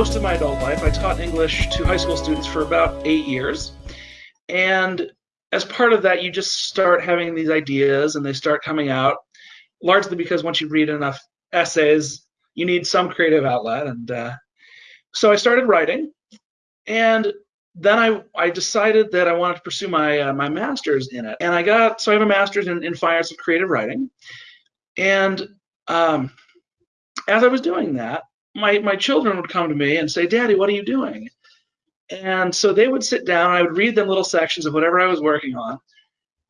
most of my adult life. I taught English to high school students for about eight years. And as part of that, you just start having these ideas and they start coming out, largely because once you read enough essays, you need some creative outlet. And uh, so I started writing. And then I, I decided that I wanted to pursue my uh, my master's in it, and I got so I have a master's in, in fine arts of creative writing, and um, as I was doing that, my my children would come to me and say, "Daddy, what are you doing?" And so they would sit down. I would read them little sections of whatever I was working on,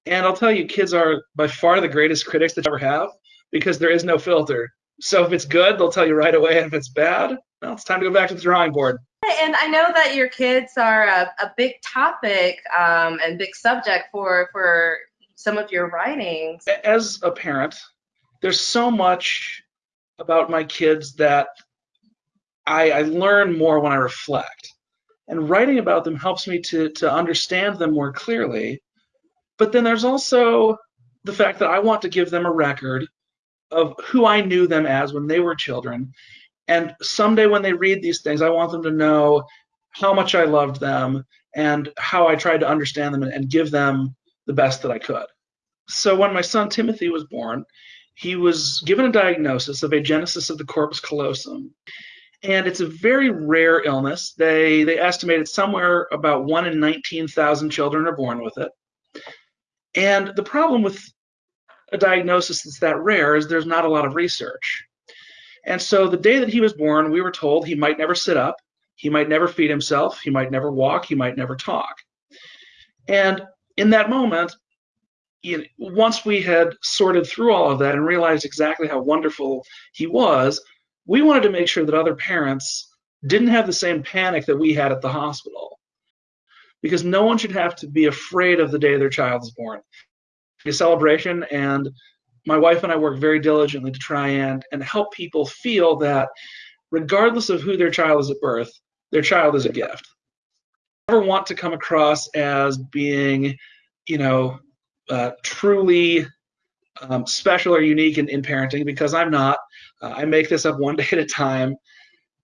and I'll tell you, kids are by far the greatest critics that you ever have because there is no filter. So if it's good, they'll tell you right away, and if it's bad, well, it's time to go back to the drawing board. And I know that your kids are a, a big topic um, and big subject for for some of your writings. As a parent, there's so much about my kids that I, I learn more when I reflect. And writing about them helps me to, to understand them more clearly. But then there's also the fact that I want to give them a record of who I knew them as when they were children. And someday when they read these things, I want them to know how much I loved them and how I tried to understand them and, give them the best that I could. So when my son Timothy was born, he was given a diagnosis of agenesis of the corpus callosum. And it's a very rare illness. They they estimated somewhere about one in 19,000 children are born with it. And the problem with a diagnosis that's that rare is there's not a lot of research. And so the day that he was born, we were told he might never sit up, he might never feed himself, he might never walk, he might never talk. And in that moment, you know, once we had sorted through all of that and realized exactly how wonderful he was, we wanted to make sure that other parents didn't have the same panic that we had at the hospital. Because no one should have to be afraid of the day their child is born. A celebration, and my wife and I work very diligently to try and, and help people feel that regardless of who their child is at birth, their child is a gift. Never want to come across as being, you know, uh, truly um, special or unique in, in parenting because I'm not. Uh, I make this up one day at a time,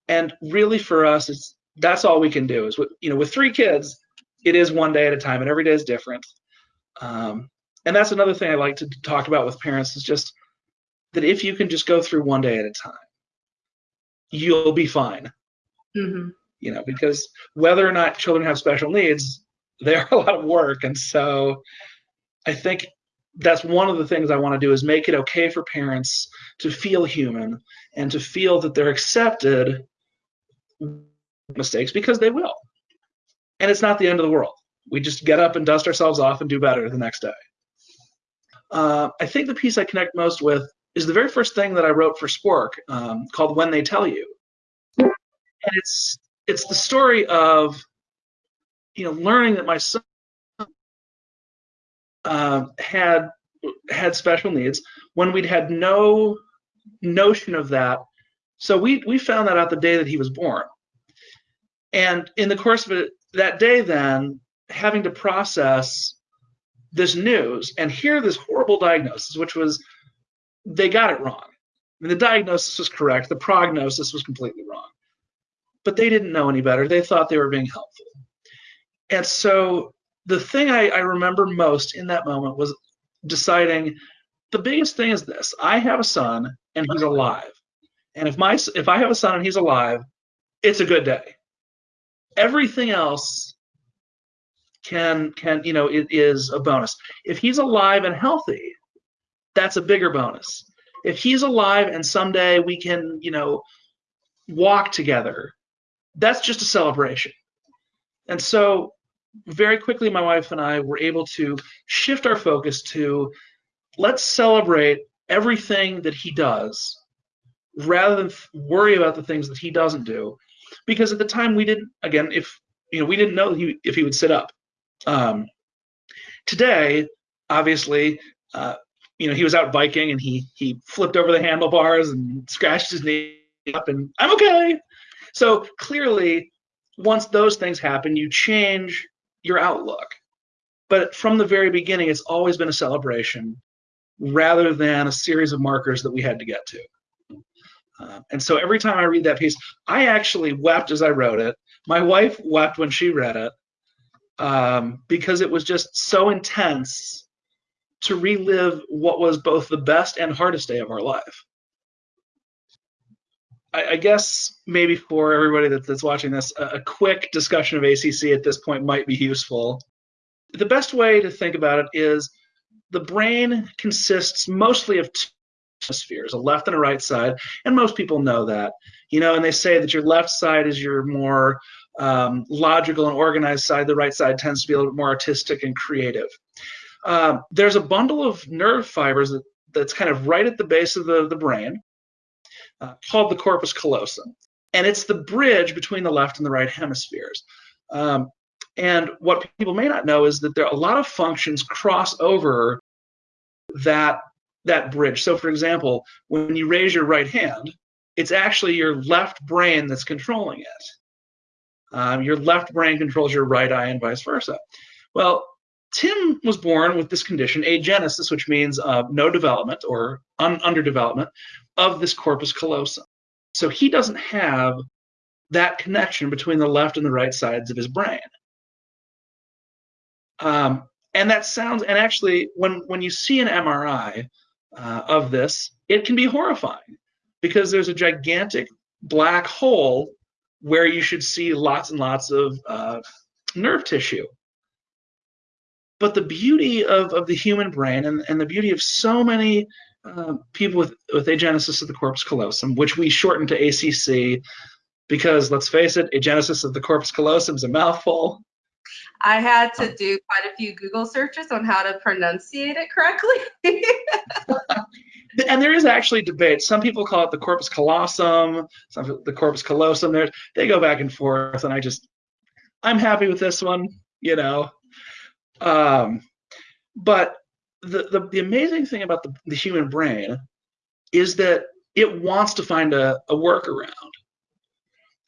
and really for us, it's that's all we can do. Is with you know with three kids, it is one day at a time, and every day is different. Um, and that's another thing I like to talk about with parents is just that if you can just go through one day at a time, you'll be fine. Mm-hmm. You know, because whether or not children have special needs, they are a lot of work, and so I think that's one of the things I want to do is make it okay for parents to feel human and to feel that they're accepted mistakes because they will. And it's not the end of the world. We just get up and dust ourselves off and do better the next day. Uh, I think the piece I connect most with is the very first thing that I wrote for Spork um, called When They Tell You. And it's it's the story of you know learning that my son uh, had had special needs when we'd had no notion of that. So we we found that out the day that he was born, and in the course of it, that day, then having to process this news and hear this horrible diagnosis, which was they got it wrong. I mean, the diagnosis was correct, the prognosis was completely wrong, but they didn't know any better. They thought they were being helpful, and so the thing I, I remember most in that moment was deciding the biggest thing is this I have a son and he's alive. And if my if I have a son and he's alive, it's a good day. Everything else can can you know it is a bonus. If he's alive and healthy, that's a bigger bonus. If he's alive and someday we can, you know, walk together, that's just a celebration. And so very quickly, my wife and I were able to shift our focus to let's celebrate everything that he does rather than worry about the things that he doesn't do. Because at the time, we didn't, again, if you know, we didn't know he, if he would sit up. Um, today, obviously, uh, you know, he was out biking and he he flipped over the handlebars and scratched his knee up, and I'm okay. So clearly, once those things happen, you change your outlook. But from the very beginning, it's always been a celebration rather than a series of markers that we had to get to. Um, and so every time I read that piece, I actually wept as I wrote it. My wife wept when she read it um, because it was just so intense to relive what was both the best and hardest day of our life. I, I guess maybe for everybody that, that's watching this, a, a quick discussion of ACC at this point might be useful. The best way to think about it is the brain consists mostly of two hemispheres, a left and a right side, and most people know that. You know, and they say that your left side is your more um, logical and organized side. The right side tends to be a little bit more artistic and creative. Um, there's a bundle of nerve fibers that, that's kind of right at the base of the, the brain uh, called the corpus callosum. And it's the bridge between the left and the right hemispheres. Um, and what people may not know is that there are a lot of functions cross over that that bridge. So, for example, when you raise your right hand, it's actually your left brain that's controlling it. Um, your left brain controls your right eye, and vice versa. Well, Tim was born with this condition, agenesis, which means uh, no development or un- underdevelopment of this corpus callosum. So he doesn't have that connection between the left and the right sides of his brain. Um, and that sounds, and actually, when, when you see an MRI uh, of this, it can be horrifying because there's a gigantic black hole where you should see lots and lots of uh, nerve tissue. But the beauty of, of the human brain and, and the beauty of so many uh, people with, with agenesis of the corpus callosum, which we shorten to ACC because let's face it, agenesis of the corpus callosum is a mouthful. I had to do quite a few Google searches on how to pronunciate it correctly. and there is actually debate. Some people call it the corpus callosum, some the corpus callosum. There, they go back and forth, and I just, I'm happy with this one. You know, um, but the, the, the amazing thing about the, the human brain is that it wants to find a, a workaround.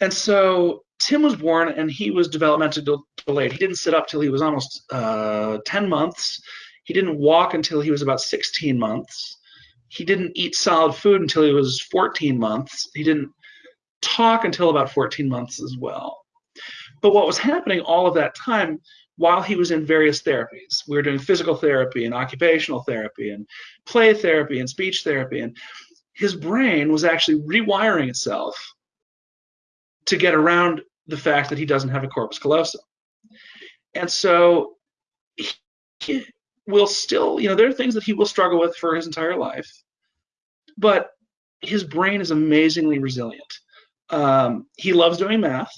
And so Tim was born and he was developmentally delayed. He didn't sit up till he was almost uh, 10 months. He didn't walk until he was about 16 months. He didn't eat solid food until he was 14 months. He didn't talk until about 14 months as well. But what was happening all of that time while he was in various therapies. We were doing physical therapy and occupational therapy and play therapy and speech therapy. And his brain was actually rewiring itself to get around the fact that he doesn't have a corpus callosum. And so he will still, you know, there are things that he will struggle with for his entire life, but his brain is amazingly resilient. Um, he loves doing math.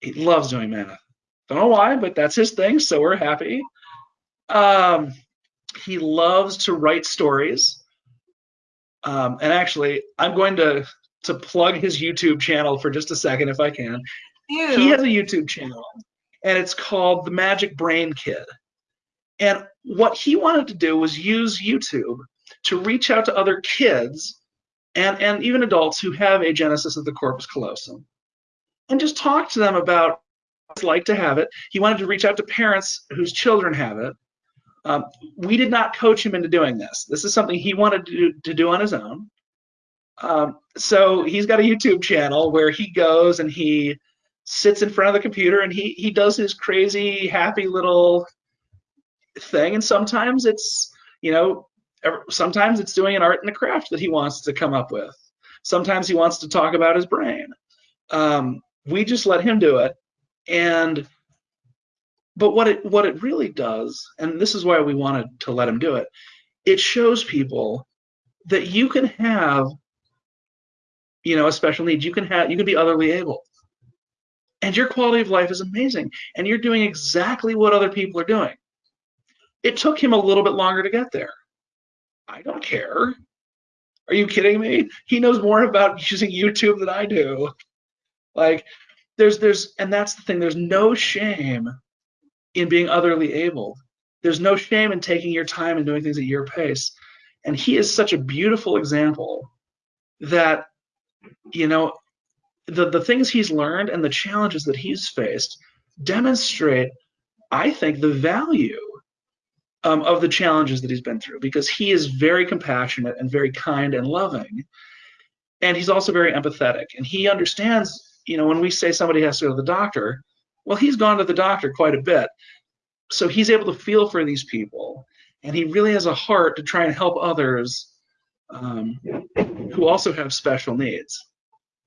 He loves doing math. Don't know why, but that's his thing, so we're happy. Um, he loves to write stories. Um, and actually, I'm going to to plug his YouTube channel for just a second if I can. Ew. He has a YouTube channel, and it's called The Magic Brain Kid. And what he wanted to do was use YouTube to reach out to other kids and, and even adults who have agenesis of the corpus callosum and just talk to them about like to have it. He wanted to reach out to parents whose children have it. Um, we did not coach him into doing this. This is something he wanted to do, to do on his own. Um, so he's got a YouTube channel where he goes and he sits in front of the computer and he he does his crazy happy little thing. And sometimes it's you know sometimes it's doing an art and a craft that he wants to come up with. Sometimes he wants to talk about his brain. Um, we just let him do it and but what it what it really does, and this is why we wanted to let him do it, it shows people that you can have, you know, a special needs. You can have you can be otherly able. And your quality of life is amazing. And you're doing exactly what other people are doing. It took him a little bit longer to get there. I don't care. Are you kidding me? He knows more about using YouTube than I do. Like, there's there's and that's the thing there's no shame in being otherly able. There's no shame in taking your time and doing things at your pace. And he is such a beautiful example that you know the the things he's learned and the challenges that he's faced demonstrate i think the value um, of the challenges that he's been through because he is very compassionate and very kind and loving. And he's also very empathetic and he understands you know when we say somebody has to go to the doctor well he's gone to the doctor quite a bit. So he's able to feel for these people and he really has a heart to try and help others um, who also have special needs.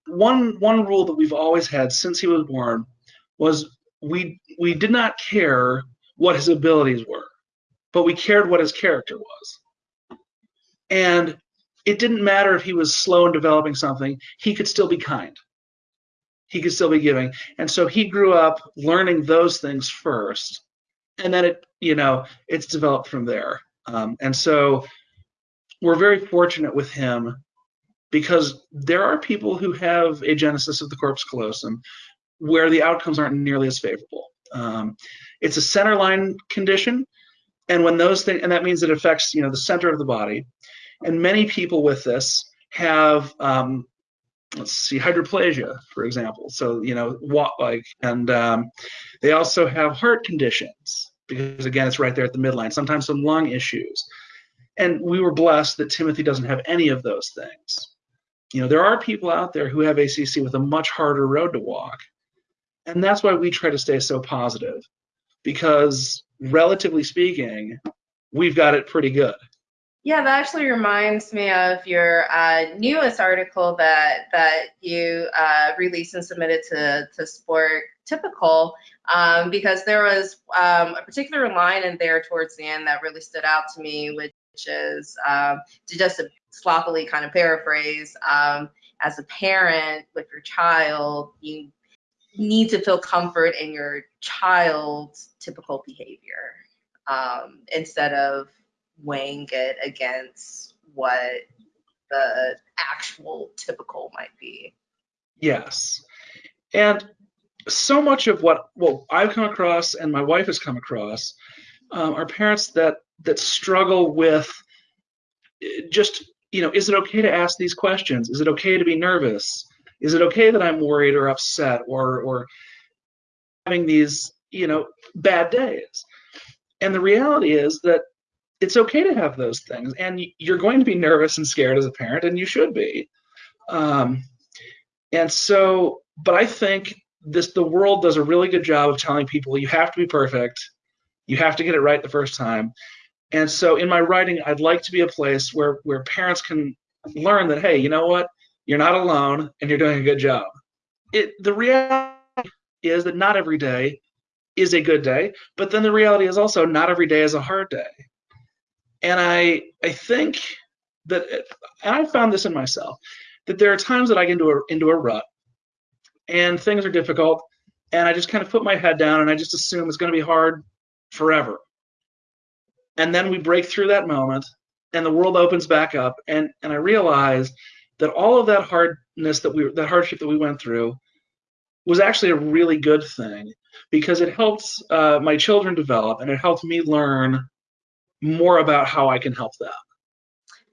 One one rule that we've always had since he was born was we we did not care what his abilities were but we cared what his character was. And it didn't matter if he was slow in developing something, he could still be kind. He could still be giving. And so he grew up learning those things first. And then it, you know, it's developed from there. Um, and so we're very fortunate with him because there are people who have agenesis of the corpus callosum where the outcomes aren't nearly as favorable. Um, it's a centerline condition, and when those things, and that means it affects, you know, the center of the body. And many people with this have, um, let's see, hydroplasia, for example. So, you know, what like, and um, they also have heart conditions because, again, it's right there at the midline, sometimes some lung issues. And we were blessed that Timothy doesn't have any of those things. You know, there are people out there who have ACC with a much harder road to walk. And that's why we try to stay so positive because, relatively speaking, we've got it pretty good. Yeah, that actually reminds me of your uh, newest article that that you uh, released and submitted to to Sport Typical, um, because there was um, a particular line in there towards the end that really stood out to me, which is um, to just a sloppily kind of paraphrase, um, as a parent with your child, you need to feel comfort in your child's typical behavior um, instead of weighing it against what the actual typical might be. Yes. And so much of what well I've come across and my wife has come across um, are parents that that struggle with eh, just you know is it okay to ask these questions is it okay to be nervous is it okay that i'm worried or upset or or having these you know bad days and the reality is that it's okay to have those things. And you're going to be nervous and scared as a parent and you should be. Um, and so but i think this the world does a really good job of telling people you have to be perfect. You have to get it right the first time. And so in my writing i'd like to be a place where where parents can learn that hey you know what? You're not alone and you're doing a good job. It the reality is that not every day is a good day but then the reality is also not every day is a hard day and I I think that and I found this in myself that there are times that I get into a into a rut and things are difficult and I just kind of put my head down and I just assume it's going to be hard forever. And then we break through that moment and the world opens back up and and I realize that all of that hardness that we that hardship that we went through was actually a really good thing because it helped uh, my children develop and it helped me learn more about how I can help them.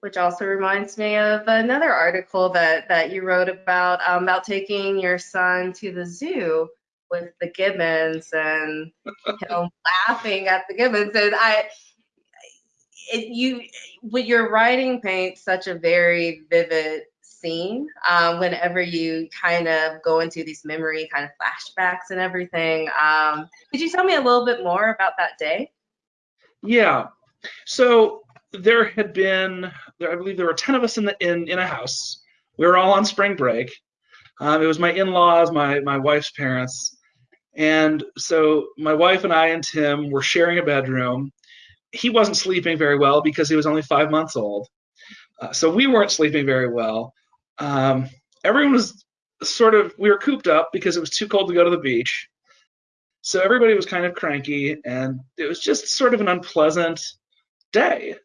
Which also reminds me of another article that that you wrote about um, about taking your son to the zoo with the gibbons and know, laughing at the gibbons and I it, you with your writing paints such a very vivid scene um, whenever you kind of go into these memory kind of flashbacks and everything. Um, could you tell me a little bit more about that day? Yeah, so there had been, there, I believe there were 10 of us in, the, in, in a house. We were all on spring break. Um, it was my in-laws, my, my wife's parents. And so my wife and I and Tim were sharing a bedroom. He wasn't sleeping very well because he was only five months old. Uh, so we weren't sleeping very well. Um, everyone was sort of, we were cooped up because it was too cold to go to the beach. So everybody was kind of cranky and it was just sort of an unpleasant day.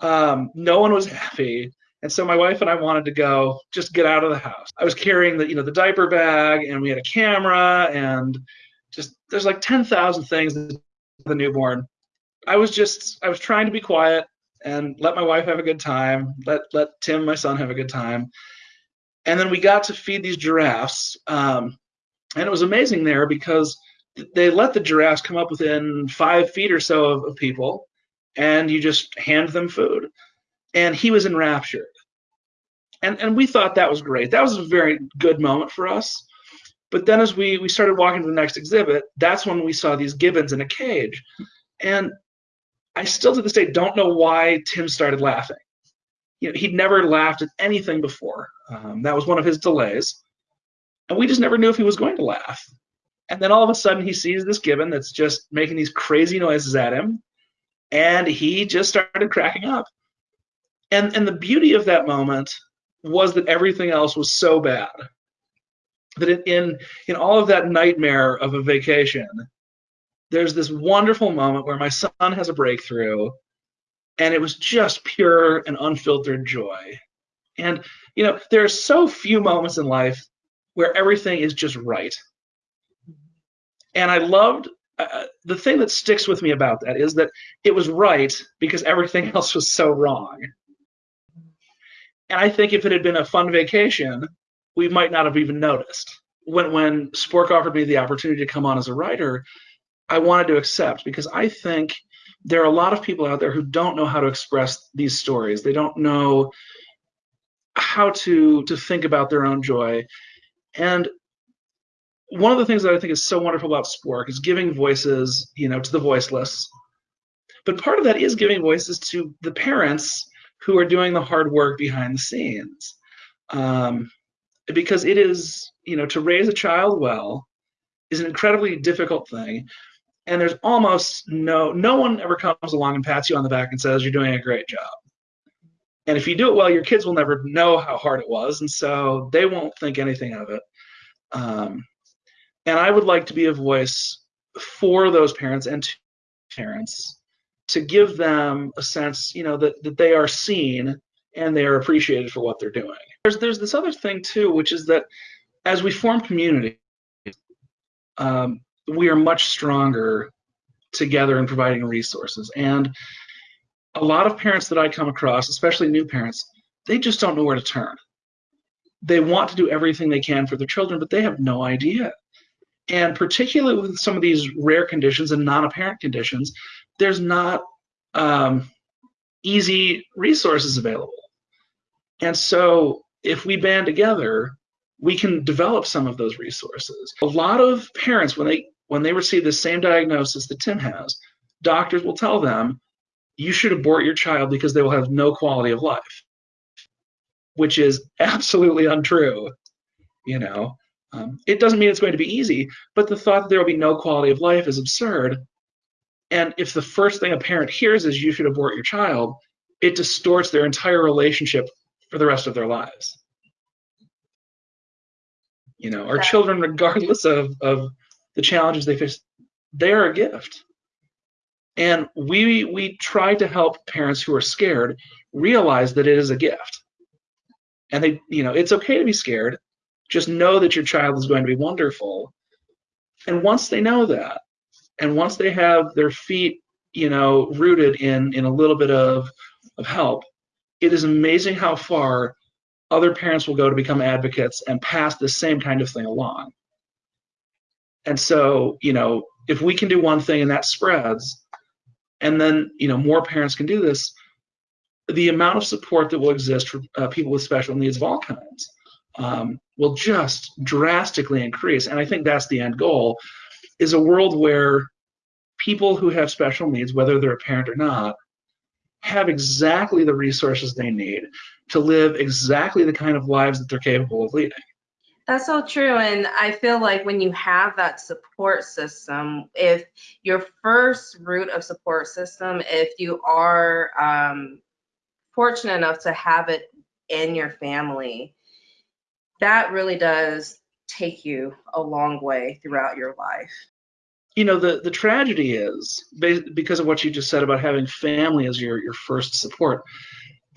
Um, no one was happy. And so my wife and I wanted to go just get out of the house. I was carrying the, you know, the diaper bag and we had a camera and just there's like 10,000 things the newborn. I was just I was trying to be quiet and let my wife have a good time, let let Tim, my son, have a good time. And then we got to feed these giraffes. Um, and it was amazing there because they let the giraffes come up within five feet or so of, of people and you just hand them food. And he was enraptured. and and we thought that was great. That was a very good moment for us. But then as we we started walking to the next exhibit, that's when we saw these gibbons in a cage, and I still to this day don't know why Tim started laughing. You know, he'd never laughed at anything before. Um, that was one of his delays, and we just never knew if he was going to laugh. And then all of a sudden, he sees this gibbon that's just making these crazy noises at him, and he just started cracking up. And and the beauty of that moment was that everything else was so bad that in in all of that nightmare of a vacation there's this wonderful moment where my son has a breakthrough and it was just pure and unfiltered joy and you know there are so few moments in life where everything is just right and i loved uh, the thing that sticks with me about that is that it was right because everything else was so wrong and i think if it had been a fun vacation we might not have even noticed when when spork offered me the opportunity to come on as a writer I wanted to accept because I think there are a lot of people out there who don't know how to express these stories. They don't know how to to think about their own joy. And one of the things that I think is so wonderful about Spork is giving voices, you know, to the voiceless. But part of that is giving voices to the parents who are doing the hard work behind the scenes. Um, because it is, you know, to raise a child well is an incredibly difficult thing and there's almost no no one ever comes along and pats you on the back and says you're doing a great job and if you do it well your kids will never know how hard it was and so they won't think anything of it um, and i would like to be a voice for those parents and parents to give them a sense you know that, that they are seen and they are appreciated for what they're doing there's there's this other thing too which is that as we form community um, we are much stronger together in providing resources. And a lot of parents that I come across, especially new parents, they just don't know where to turn. They want to do everything they can for their children, but they have no idea. And particularly with some of these rare conditions and non apparent conditions, there's not um, easy resources available. And so if we band together, we can develop some of those resources. A lot of parents, when they when they receive the same diagnosis that Tim has, doctors will tell them, you should abort your child because they will have no quality of life, which is absolutely untrue. You know, um, it doesn't mean it's going to be easy, but the thought that there will be no quality of life is absurd. And if the first thing a parent hears is you should abort your child, it distorts their entire relationship for the rest of their lives. You know, our children, regardless of, of the challenges they face, they are a gift. And we we try to help parents who are scared realize that it is a gift. And they, you know, it's okay to be scared. Just know that your child is going to be wonderful. And once they know that, and once they have their feet, you know, rooted in in a little bit of of help, it is amazing how far other parents will go to become advocates and pass the same kind of thing along. And so, you know, if we can do one thing and that spreads, and then, you know, more parents can do this, the amount of support that will exist for uh, people with special needs of all kinds um, will just drastically increase. And I think that's the end goal is a world where people who have special needs, whether they're a parent or not, have exactly the resources they need to live exactly the kind of lives that they're capable of leading. That's so true. And I feel like when you have that support system, if your first root of support system, if you are um, fortunate enough to have it in your family, that really does take you a long way throughout your life. You know, the, the tragedy is, because of what you just said about having family as your, your first support,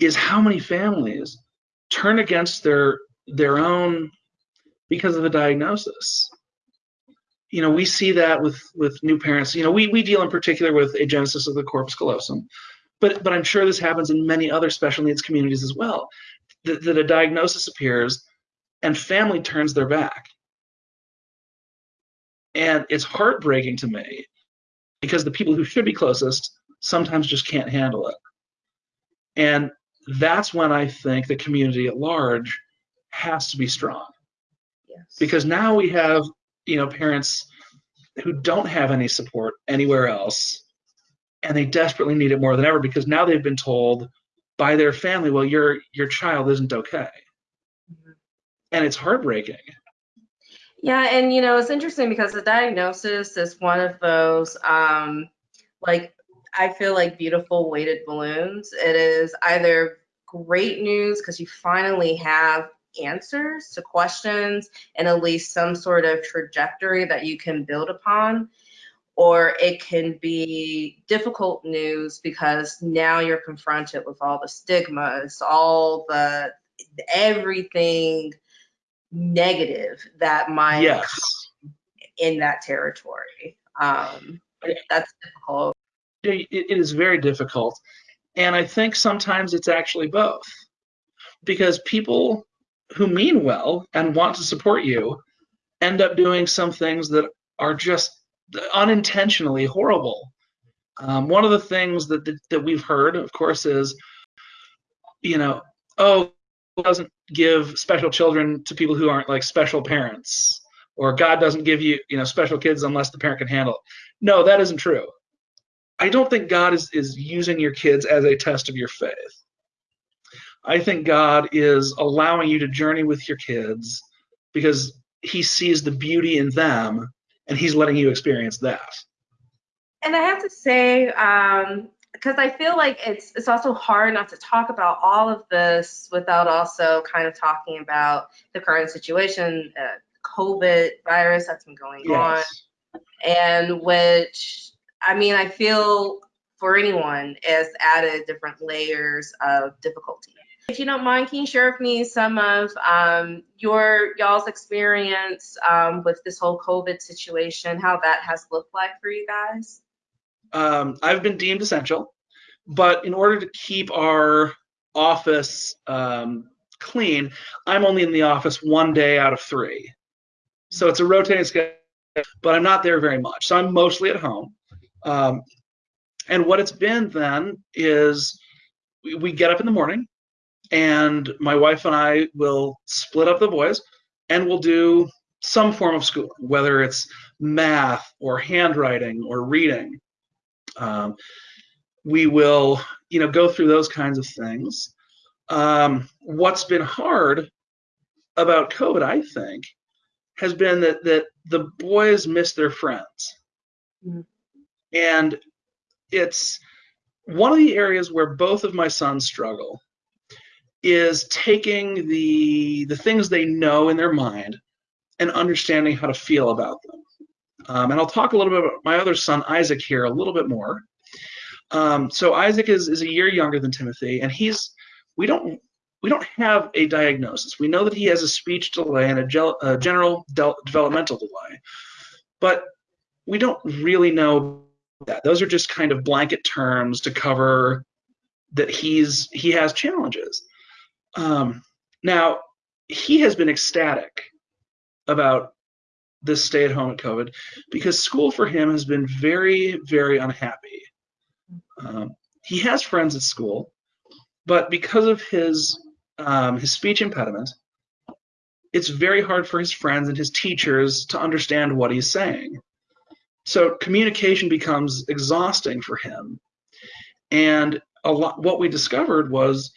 is how many families turn against their their own because of a diagnosis. You know, we see that with with new parents. You know, we we deal in particular with agenesis of the corpus callosum, but but I'm sure this happens in many other special needs communities as well. That, that a diagnosis appears, and family turns their back, and it's heartbreaking to me because the people who should be closest sometimes just can't handle it. And that's when I think the community at large has to be strong. Yes. Because now we have, you know, parents who don't have any support anywhere else and they desperately need it more than ever because now they've been told by their family, well, your your child isn't okay. And it's heartbreaking. Yeah, and you know, it's interesting because the diagnosis is one of those um like I feel like beautiful weighted balloons. It is either great news because you finally have answers to questions and at least some sort of trajectory that you can build upon or it can be difficult news because now you're confronted with all the stigmas, all the everything negative that might Yes. in that territory. Um, that's difficult. It, it is very difficult. And I think sometimes it's actually both. Because people who mean well and want to support you end up doing some things that are just unintentionally horrible. Um, one of the things that, that that we've heard, of course, is, you know, oh, doesn't give special children to people who aren't like special parents, or God doesn't give you, you know, special kids unless the parent can handle it. No, that isn't true. I don't think God is is using your kids as a test of your faith. I think God is allowing you to journey with your kids because He sees the beauty in them and he's letting you experience that. And I have to say, um, because I feel like it's it's also hard not to talk about all of this without also kind of talking about the current situation, uh, COVID virus that's been going Yes. on, and which I mean I feel for anyone has added different layers of difficulty. If you don't mind, can you share with me some of um, your y'all's experience um, with this whole COVID situation, how that has looked like for you guys? Um, I've been deemed essential, but in order to keep our office um, clean, I'm only in the office one day out of three. So it's a rotating schedule, but I'm not there very much. So I'm mostly at home. Um, and what it's been then is we, we get up in the morning, and my wife and I will split up the boys and we'll do some form of schooling, whether it's math or handwriting or reading. Um, we will, you know, go through those kinds of things. Um, what's been hard about COVID, I think, has been that that the boys miss their friends, Mhm. and it's one of the areas where both of my sons struggle is taking the the things they know in their mind and understanding how to feel about them. Um, and I'll talk a little bit about my other son Isaac here a little bit more. Um, so Isaac is is a year younger than Timothy, and he's we don't we don't have a diagnosis. We know that he has a speech delay and a, gel, a general del- developmental delay, but we don't really know that. Those are just kind of blanket terms to cover that he's he has challenges. Um, now, he has been ecstatic about this stay at home at COVID because school for him has been very, very unhappy. Um, he has friends at school, but because of his um, his speech impediment, it's very hard for his friends and his teachers to understand what he's saying. So communication becomes exhausting for him. And a lot what we discovered was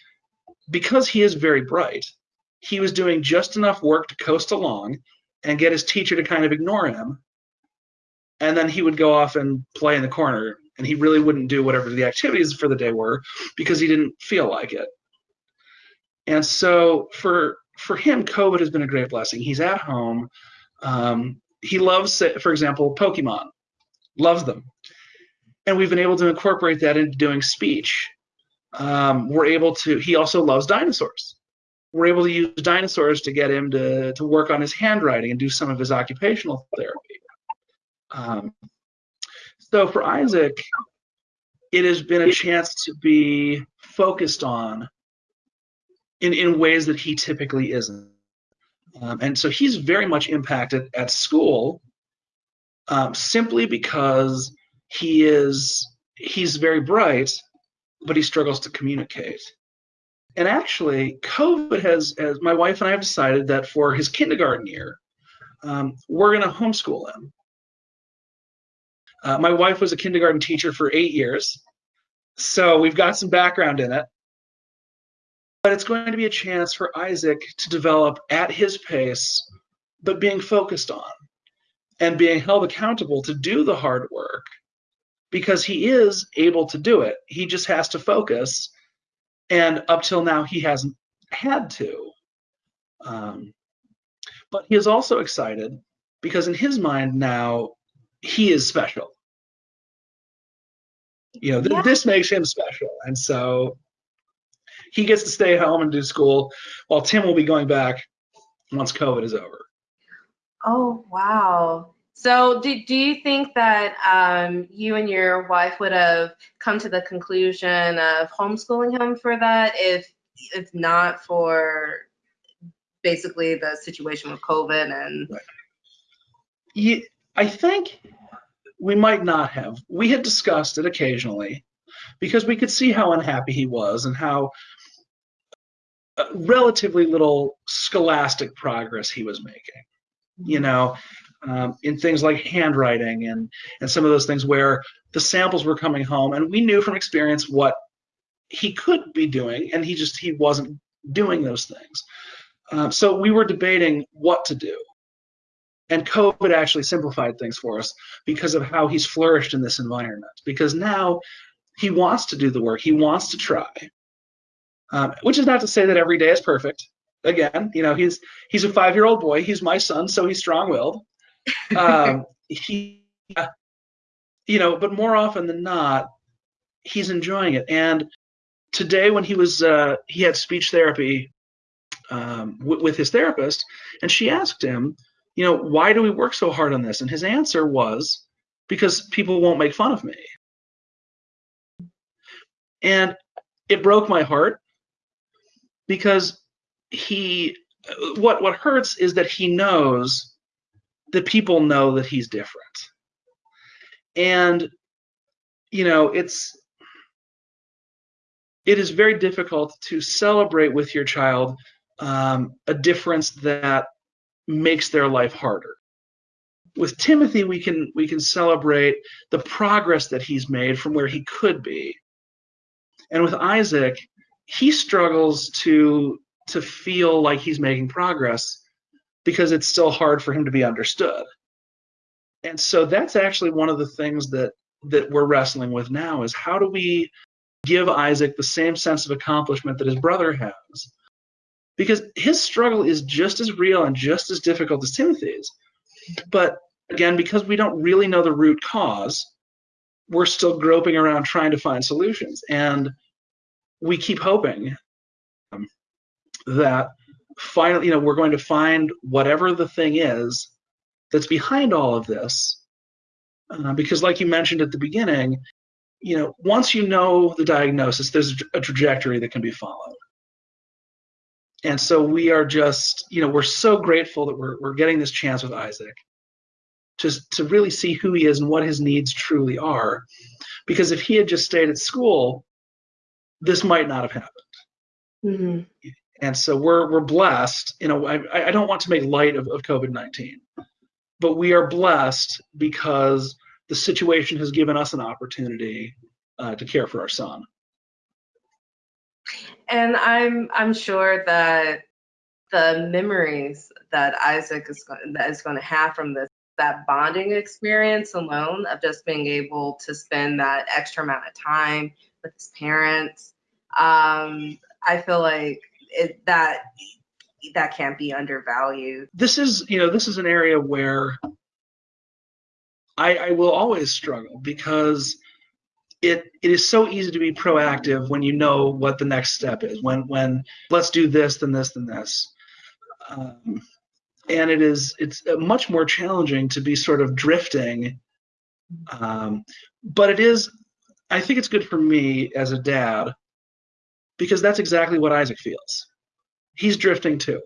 because he is very bright, he was doing just enough work to coast along and get his teacher to kind of ignore him. And then he would go off and play in the corner, and he really wouldn't do whatever the activities for the day were because he didn't feel like it. And so for for him, COVID has been a great blessing. He's at home. Um, he loves, for example, Pokemon, loves them, and we've been able to incorporate that into doing speech um, we're able to he also loves dinosaurs we're able to use dinosaurs to get him to, to work on his handwriting and do some of his occupational therapy um, so for isaac it has been a chance to be focused on in, in ways that he typically isn't um, and so he's very much impacted at school um, simply because he is he's very bright but he struggles to communicate. And actually, COVID has, has my wife and I have decided that for his kindergarten year, um, we're going to homeschool him. Uh, my wife was a kindergarten teacher for eight years, so we've got some background in it. But it's going to be a chance for Isaac to develop at his pace, but being focused on and being held accountable to do the hard work because he is able to do it. He just has to focus. And up till now, he hasn't had to. Um, but he is also excited because in his mind now, he is special. You know, th- Yeah. this makes him special. And so he gets to stay home and do school while Tim will be going back once COVID is over. Oh, wow. So do, do you think that um, you and your wife would have come to the conclusion of homeschooling him for that if if not for basically the situation with COVID and Ye- I think we might not have. We had discussed it occasionally because we could see how unhappy he was and how uh, relatively little scholastic progress he was making. You know, um, in things like handwriting and and some of those things where the samples were coming home, and we knew from experience what he could be doing, and he just he wasn't doing those things. Um, so we were debating what to do. And COVID actually simplified things for us because of how he's flourished in this environment. Because now he wants to do the work, he wants to try. Um, which is not to say that every day is perfect. Again, you know, he's he's a five-year-old boy. He's my son, so he's strong-willed. Um, he, uh, you know, but more often than not, he's enjoying it. And today, when he was uh, he had speech therapy um, with his therapist, and she asked him, you know, why do we work so hard on this? And his answer was, because people won't make fun of me. And it broke my heart because he, what what hurts is that he knows that people know that he's different. And you know, it's it is very difficult to celebrate with your child um, a difference that makes their life harder. With Timothy, we can we can celebrate the progress that he's made from where he could be. And with Isaac, he struggles to to feel like he's making progress because it's still hard for him to be understood. And so that's actually one of the things that that we're wrestling with now is how do we give Isaac the same sense of accomplishment that his brother has? because his struggle is just as real and just as difficult as Timothy's. But again, because we don't really know the root cause, we're still groping around trying to find solutions. And we keep hoping um, that finally, you know, we're going to find whatever the thing is that's behind all of this. Uh, because, like you mentioned at the beginning, you know, once you know the diagnosis, there's a trajectory that can be followed and so we are just you know we're so grateful that we're, we're getting this chance with isaac just to really see who he is and what his needs truly are because if he had just stayed at school this might not have happened mm-hmm. And so we're we're blessed you know i, I don't want to make light of, of covid-19 but we are blessed because the situation has given us an opportunity uh, to care for our son. And I'm I'm sure that the memories that Isaac is going that is going to have from this that bonding experience alone of just being able to spend that extra amount of time with his parents um, I feel like it, that that can't be undervalued this is you know this is an area where I, I will always struggle because it it is so easy to be proactive when you know what the next step is. When when let's do this, then this, then this. Um, and it is it's much more challenging to be sort of drifting. Um, but it is, I think it's good for me as a dad because that's exactly what Isaac feels. He's drifting too.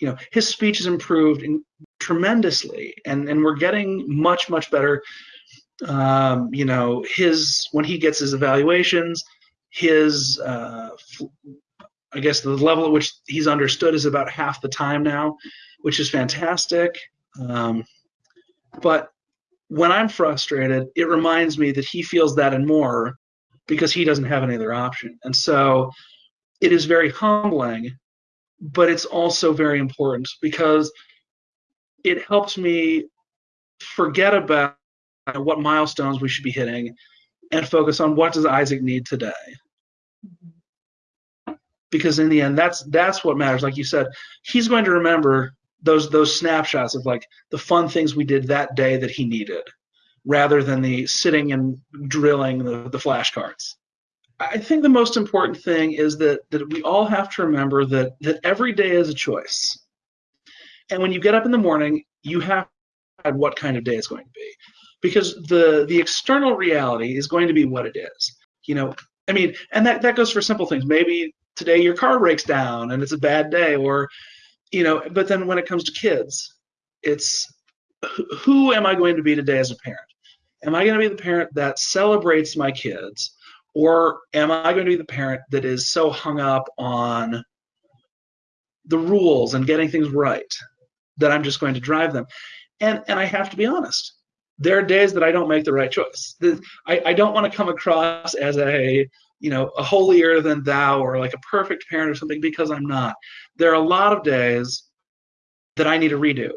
You know, his speech has improved tremendously, and and we're getting much much better um, you know his when he gets his evaluations his uh, I guess the level at which he's understood is about half the time now, which is fantastic. Um, but when I'm frustrated, it reminds me that he feels that and more because he doesn't have any other option. And so it is very humbling, but it's also very important because it helps me forget about what milestones we should be hitting and focus on what does Isaac need today. Mm-hmm. Because in the end, that's that's what matters. Like you said, he's going to remember those those snapshots of like the fun things we did that day that he needed rather than the sitting and drilling the, the flashcards. I think the most important thing is that that we all have to remember that that every day is a choice. And when you get up in the morning you have what kind of day it's going to be. Because the the external reality is going to be what it is you know? I mean and that that goes for simple things. Maybe today your car breaks down and it's a bad day or you know but then when it comes to kids it's who am i going to be today as a parent am i going to be the parent that celebrates my kids or am i going to be the parent that is so hung up on the rules and getting things right that i'm just going to drive them and and i have to be honest there are days that i don't make the right choice i, I don't want to come across as a you know, a holier than thou or like a perfect parent or something because I'm not. There are a lot of days that I need to redo.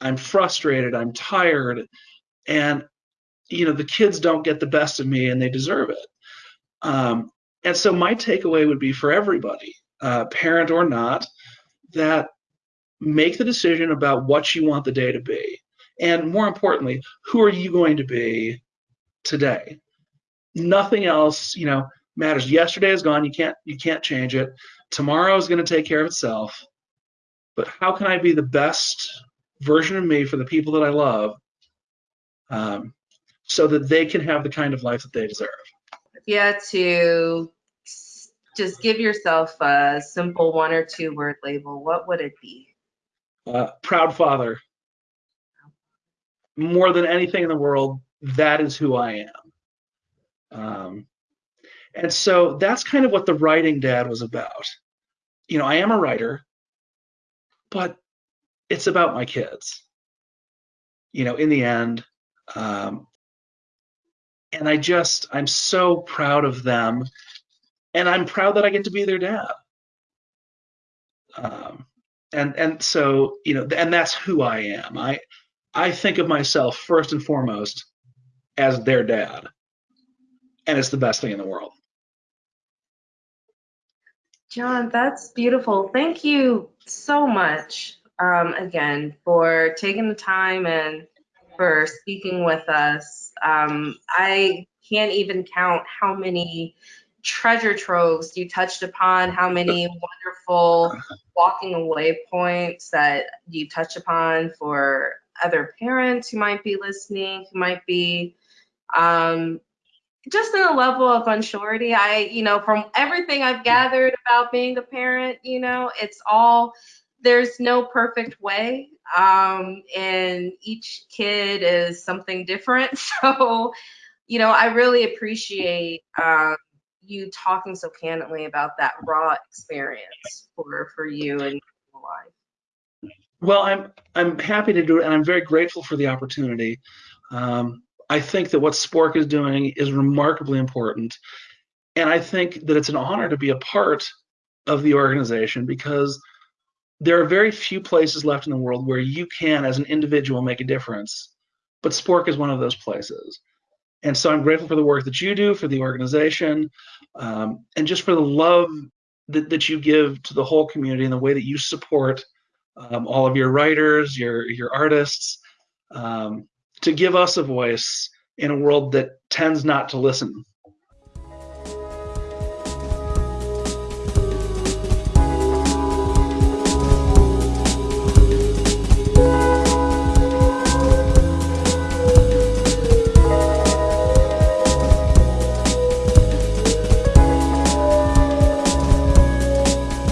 I'm frustrated, I'm tired, and you know, the kids don't get the best of me and they deserve it. Um, and so my takeaway would be for everybody, uh, parent or not, that make the decision about what you want the day to be. And more importantly, who are you going to be today? nothing else, you know, matters. Yesterday is gone. You can't you can't change it. Tomorrow is going to take care of itself. But how can I be the best version of me for the people that I love, um, so that they can have the kind of life that they deserve? Yeah, to just give yourself a simple one or two word label, what would it be? Uh, proud father. More than anything in the world, that is who I am. Um, and so that's kind of what the writing dad was about. You know, I am a writer, but it's about my kids. You know, in the end, um, and I just I'm so proud of them, and I'm proud that I get to be their dad. Um, and and so you know, and that's who I am. I I think of myself first and foremost as their dad and it's the best thing in the world. John, that's beautiful. Thank you so much um, again for taking the time and for speaking with us. Um, I can't even count how many treasure troves you touched upon, how many wonderful walking away points that you touched upon for other parents who might be listening, who might be um, just in a level of unsurety. I, you know, from everything I've gathered about being a parent, you know, it's all there's no perfect way. Um, and each kid is something different. So, you know, I really appreciate um, you talking so candidly about that raw experience for for you and your life. Well, I'm I'm happy to do it, and I'm very grateful for the opportunity. Um, I think that what Spork is doing is remarkably important. And I think that it's an honor to be a part of the organization because there are very few places left in the world where you can, as an individual, make a difference. But Spork is one of those places. And so I'm grateful for the work that you do, for the organization, um, and just for the love that, that you give to the whole community and the way that you support um, all of your writers, your, your artists. Um, to give us a voice in a world that tends not to listen